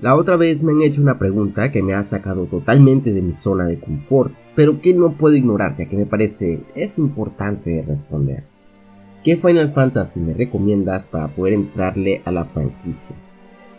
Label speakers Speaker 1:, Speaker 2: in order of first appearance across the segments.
Speaker 1: La otra vez me han hecho una pregunta que me ha sacado totalmente de mi zona de confort, pero que no puedo ignorar ya que me parece es importante de responder. ¿Qué Final Fantasy me recomiendas para poder entrarle a la franquicia?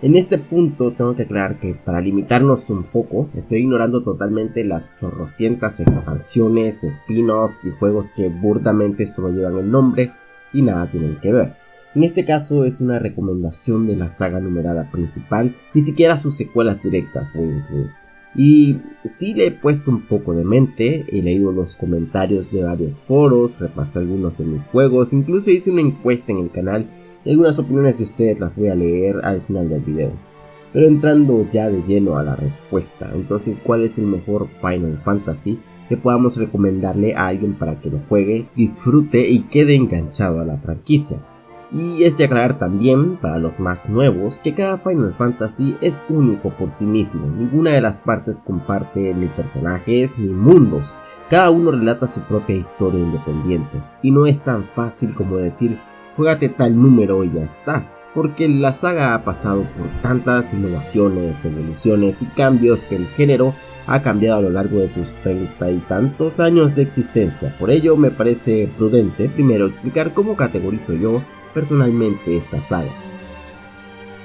Speaker 1: En este punto tengo que aclarar que para limitarnos un poco, estoy ignorando totalmente las chorrocientas expansiones, spin-offs y juegos que burdamente solo llevan el nombre y nada tienen que ver. En este caso es una recomendación de la saga numerada principal, ni siquiera sus secuelas directas voy a incluir. Y sí le he puesto un poco de mente, he leído los comentarios de varios foros, repasé algunos de mis juegos, incluso hice una encuesta en el canal algunas opiniones de ustedes las voy a leer al final del video. Pero entrando ya de lleno a la respuesta, entonces ¿cuál es el mejor Final Fantasy que podamos recomendarle a alguien para que lo juegue, disfrute y quede enganchado a la franquicia? Y es de aclarar también, para los más nuevos, que cada Final Fantasy es único por sí mismo, ninguna de las partes comparte ni personajes ni mundos, cada uno relata su propia historia independiente, y no es tan fácil como decir juégate tal número y ya está. Porque la saga ha pasado por tantas innovaciones, evoluciones y cambios que el género ha cambiado a lo largo de sus treinta y tantos años de existencia. Por ello me parece prudente primero explicar cómo categorizo yo personalmente esta saga.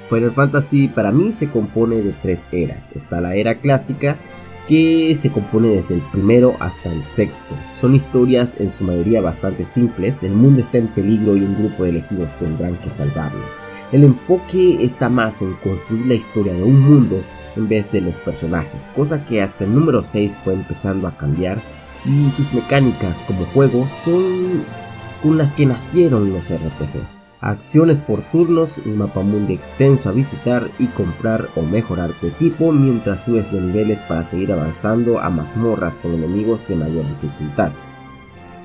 Speaker 1: Final Fantasy para mí se compone de tres eras. Está la era clásica, que se compone desde el primero hasta el sexto. Son historias en su mayoría bastante simples, el mundo está en peligro y un grupo de elegidos tendrán que salvarlo. El enfoque está más en construir la historia de un mundo en vez de los personajes, cosa que hasta el número 6 fue empezando a cambiar y sus mecánicas como juego son con las que nacieron los RPG acciones por turnos, un mapa mundi extenso a visitar y comprar o mejorar tu equipo mientras subes de niveles para seguir avanzando a mazmorras con enemigos de mayor dificultad.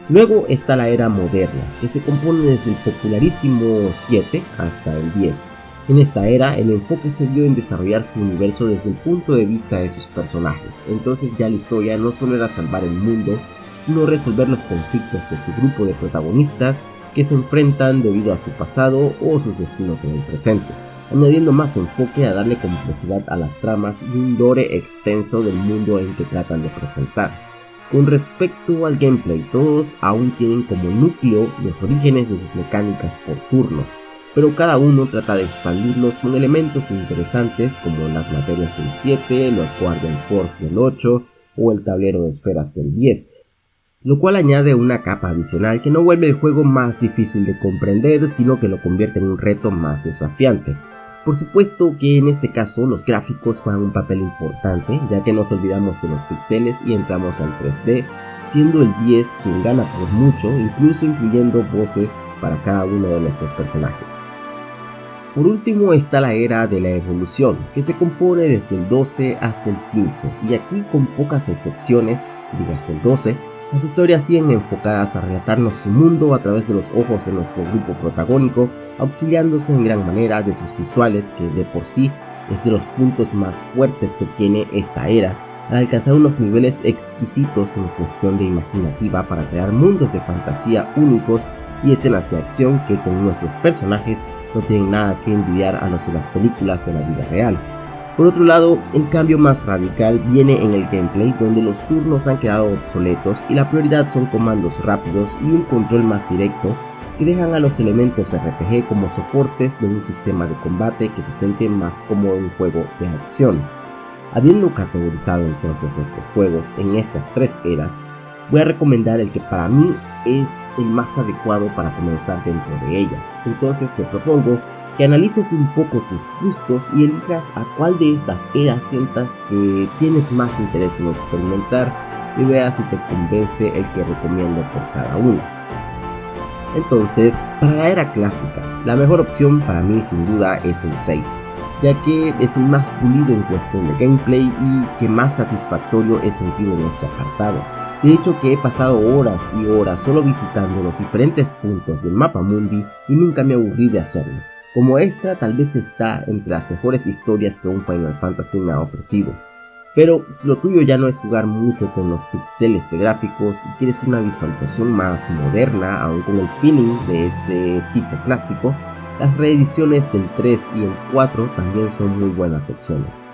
Speaker 1: Luego está la era moderna, que se compone desde el popularísimo 7 hasta el 10. En esta era, el enfoque se vio en desarrollar su universo desde el punto de vista de sus personajes, entonces ya la historia no solo era salvar el mundo, sino resolver los conflictos de tu grupo de protagonistas que se enfrentan debido a su pasado o sus destinos en el presente, añadiendo más enfoque a darle complejidad a las tramas y un lore extenso del mundo en que tratan de presentar. Con respecto al gameplay, todos aún tienen como núcleo los orígenes de sus mecánicas por turnos, pero cada uno trata de expandirlos con elementos interesantes como las materias del 7, los Guardian Force del 8 o el tablero de esferas del 10, lo cual añade una capa adicional que no vuelve el juego más difícil de comprender, sino que lo convierte en un reto más desafiante. Por supuesto que en este caso los gráficos juegan un papel importante, ya que nos olvidamos de los píxeles y entramos al 3D, siendo el 10 quien gana por mucho, incluso incluyendo voces para cada uno de nuestros personajes. Por último está la era de la evolución, que se compone desde el 12 hasta el 15, y aquí con pocas excepciones, digas el 12, las historias siguen enfocadas a relatarnos su mundo a través de los ojos de nuestro grupo protagónico, auxiliándose en gran manera de sus visuales que de por sí es de los puntos más fuertes que tiene esta era, al alcanzar unos niveles exquisitos en cuestión de imaginativa para crear mundos de fantasía únicos y escenas de acción que con nuestros personajes no tienen nada que envidiar a los de las películas de la vida real. Por otro lado, el cambio más radical viene en el gameplay donde los turnos han quedado obsoletos y la prioridad son comandos rápidos y un control más directo que dejan a los elementos RPG como soportes de un sistema de combate que se siente más como un juego de acción. Habiendo categorizado entonces estos juegos en estas tres eras, voy a recomendar el que para mí es el más adecuado para comenzar dentro de ellas. Entonces te propongo que analices un poco tus gustos y elijas a cuál de estas eras sientas que tienes más interés en experimentar y veas si te convence el que recomiendo por cada una. Entonces, para la era clásica, la mejor opción para mí sin duda es el 6, ya que es el más pulido en cuestión de gameplay y que más satisfactorio he sentido en este apartado. De hecho que he pasado horas y horas solo visitando los diferentes puntos del mapa mundi y nunca me aburrí de hacerlo como esta tal vez está entre las mejores historias que un Final Fantasy me ha ofrecido. Pero si lo tuyo ya no es jugar mucho con los pixeles de gráficos y quieres una visualización más moderna, aún con el feeling de ese tipo clásico, Las reediciones del 3 y el 4 también son muy buenas opciones.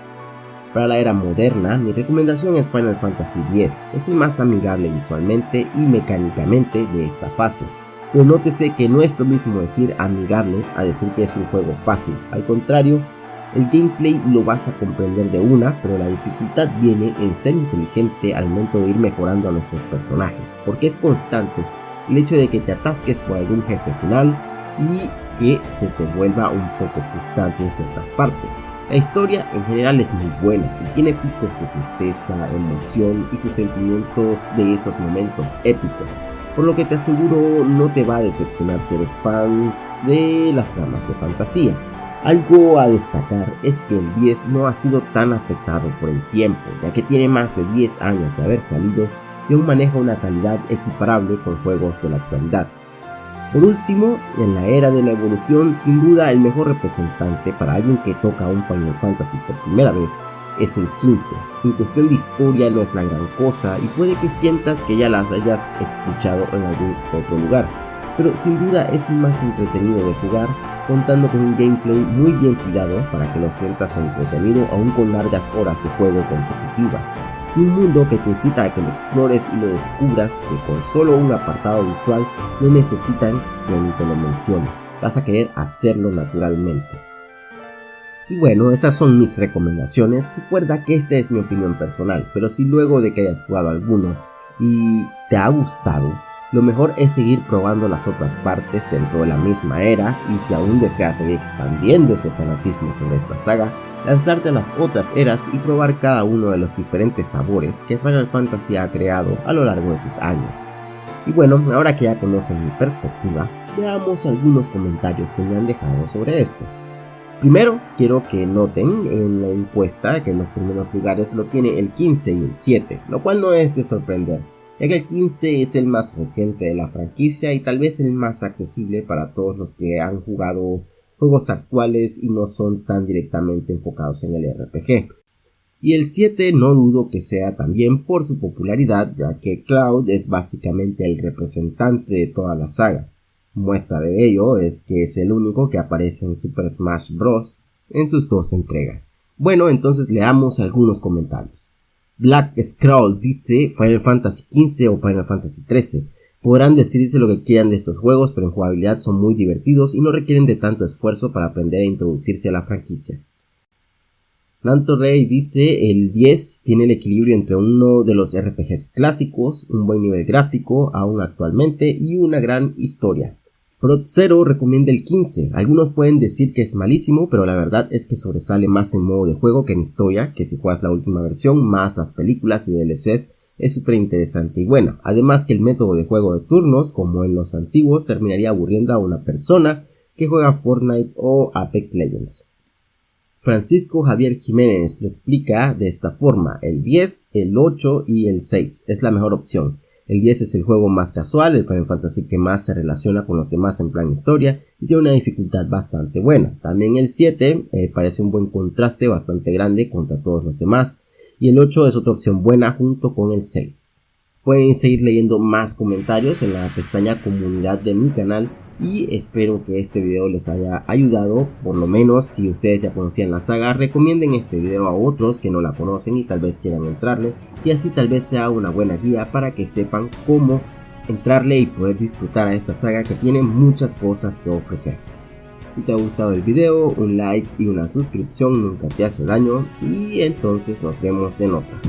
Speaker 1: Para la era moderna, mi recomendación es Final Fantasy X, es el más amigable visualmente y mecánicamente de esta fase. Pero nótese que no es lo mismo decir amigable a decir que es un juego fácil, al contrario, el gameplay lo vas a comprender de una, pero la dificultad viene en ser inteligente al momento de ir mejorando a nuestros personajes, porque es constante el hecho de que te atasques por algún jefe final y que se te vuelva un poco frustrante en ciertas partes. La historia en general es muy buena y tiene picos de tristeza, emoción y sus sentimientos de esos momentos épicos, por lo que te aseguro no te va a decepcionar si eres fans de las tramas de fantasía. Algo a destacar es que el 10 no ha sido tan afectado por el tiempo, ya que tiene más de 10 años de haber salido y aún maneja una calidad equiparable con juegos de la actualidad. Por último, en la era de la evolución, sin duda el mejor representante para alguien que toca un Final Fantasy por primera vez es el 15. En cuestión de historia no es la gran cosa y puede que sientas que ya las hayas escuchado en algún otro lugar, pero sin duda es el más entretenido de jugar, contando con un gameplay muy bien cuidado para que lo sientas entretenido aún con largas horas de juego consecutivas, y un mundo que te incita a que lo explores y lo descubras que con solo un apartado visual no necesitan que ni te lo mencione, vas a querer hacerlo naturalmente. Y bueno, esas son mis recomendaciones, recuerda que esta es mi opinión personal, pero si luego de que hayas jugado alguno y te ha gustado, lo mejor es seguir probando las otras partes dentro de la misma era y si aún deseas seguir expandiendo ese fanatismo sobre esta saga, lanzarte a las otras eras y probar cada uno de los diferentes sabores que Final Fantasy ha creado a lo largo de sus años. Y bueno, ahora que ya conocen mi perspectiva, veamos algunos comentarios que me han dejado sobre esto. Primero, quiero que noten en la encuesta que en los primeros lugares lo tiene el 15 y el 7, lo cual no es de sorprender, ya que el 15 es el más reciente de la franquicia y tal vez el más accesible para todos los que han jugado juegos actuales y no son tan directamente enfocados en el RPG. Y el 7 no dudo que sea también por su popularidad, ya que Cloud es básicamente el representante de toda la saga. Muestra de ello es que es el único que aparece en Super Smash Bros. en sus dos entregas. Bueno, entonces leamos algunos comentarios. Black Scroll dice Final Fantasy XV o Final Fantasy XIII. Podrán decirse lo que quieran de estos juegos, pero en jugabilidad son muy divertidos y no requieren de tanto esfuerzo para aprender a introducirse a la franquicia. Nanto Rey dice el 10 tiene el equilibrio entre uno de los RPGs clásicos, un buen nivel gráfico aún actualmente y una gran historia. Prot 0 recomienda el 15. Algunos pueden decir que es malísimo, pero la verdad es que sobresale más en modo de juego que en historia, que si juegas la última versión, más las películas y DLCs, es súper interesante y bueno. Además que el método de juego de turnos, como en los antiguos, terminaría aburriendo a una persona que juega Fortnite o Apex Legends. Francisco Javier Jiménez lo explica de esta forma, el 10, el 8 y el 6 es la mejor opción. El 10 es el juego más casual, el Final Fantasy que más se relaciona con los demás en plan historia y tiene una dificultad bastante buena. También el 7 eh, parece un buen contraste bastante grande contra todos los demás y el 8 es otra opción buena junto con el 6. Pueden seguir leyendo más comentarios en la pestaña comunidad de mi canal y espero que este video les haya ayudado, por lo menos si ustedes ya conocían la saga, recomienden este video a otros que no la conocen y tal vez quieran entrarle y así tal vez sea una buena guía para que sepan cómo entrarle y poder disfrutar a esta saga que tiene muchas cosas que ofrecer. Si te ha gustado el video, un like y una suscripción nunca te hace daño y entonces nos vemos en otra.